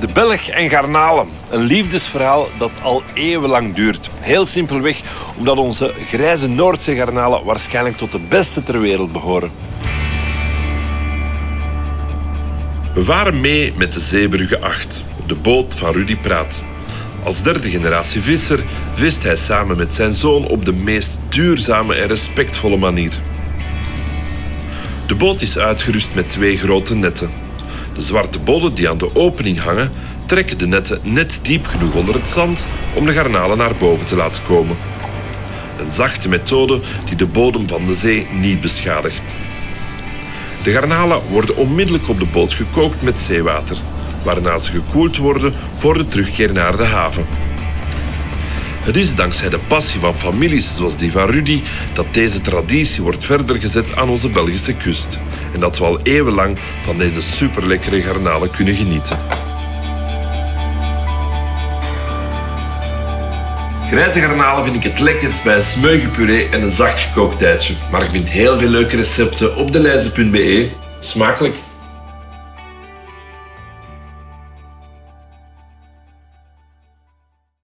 De Belg en garnalen. Een liefdesverhaal dat al eeuwenlang duurt. Heel simpelweg omdat onze grijze Noordzee garnalen waarschijnlijk tot de beste ter wereld behoren. We varen mee met de Zeebrugge 8, de boot van Rudy Praat. Als derde generatie visser vist hij samen met zijn zoon op de meest duurzame en respectvolle manier. De boot is uitgerust met twee grote netten. De zwarte bodden die aan de opening hangen, trekken de netten net diep genoeg onder het zand om de garnalen naar boven te laten komen. Een zachte methode die de bodem van de zee niet beschadigt. De garnalen worden onmiddellijk op de boot gekookt met zeewater, waarna ze gekoeld worden voor de terugkeer naar de haven. Het is dankzij de passie van families zoals die van Rudy dat deze traditie wordt verder gezet aan onze Belgische kust. En dat we al eeuwenlang van deze superlekkere garnalen kunnen genieten. Grijze garnalen vind ik het lekkerst bij een smeuige puree en een zacht gekookt eitje. Maar ik vind heel veel leuke recepten op deleize.be. Smakelijk!